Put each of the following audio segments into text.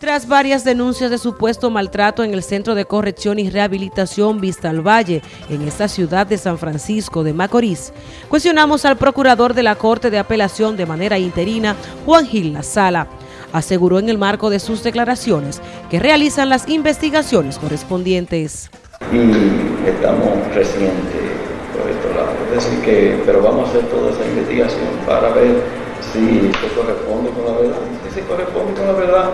Tras varias denuncias de supuesto maltrato en el Centro de Corrección y Rehabilitación Vista al Valle, en esta ciudad de San Francisco de Macorís, cuestionamos al procurador de la Corte de Apelación de manera interina, Juan Gil La Sala. Aseguró en el marco de sus declaraciones que realizan las investigaciones correspondientes. Y estamos recientes por estos lados, es decir que, pero vamos a hacer toda esa investigación para ver si se corresponde con la verdad. Si corresponde con la verdad,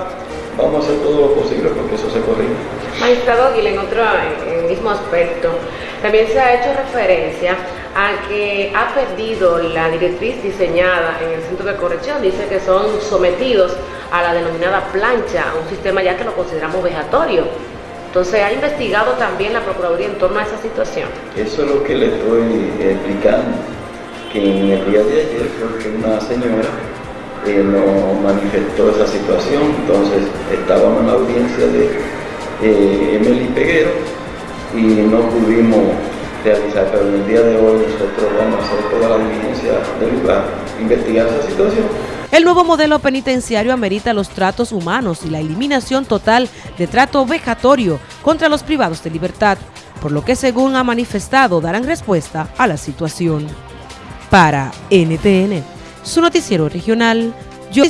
vamos a hacer todo lo posible porque eso se corrige. Magistrado Aguila, en otro en el mismo aspecto, también se ha hecho referencia a que ha perdido la directriz diseñada en el centro de corrección, dice que son sometidos a la denominada plancha, a un sistema ya que lo consideramos vejatorio. Entonces, ¿ha investigado también la Procuraduría en torno a esa situación? Eso es lo que le estoy explicando, que en el día de ayer creo que una señora eh, manifestó esa situación, entonces estábamos en la audiencia de eh, Emily Peguero y no pudimos realizar, pero en el día de hoy nosotros vamos a hacer toda la diligencia del lugar, investigar esa situación. El nuevo modelo penitenciario amerita los tratos humanos y la eliminación total de trato vejatorio contra los privados de libertad, por lo que según ha manifestado darán respuesta a la situación. Para NTN, su noticiero regional, yo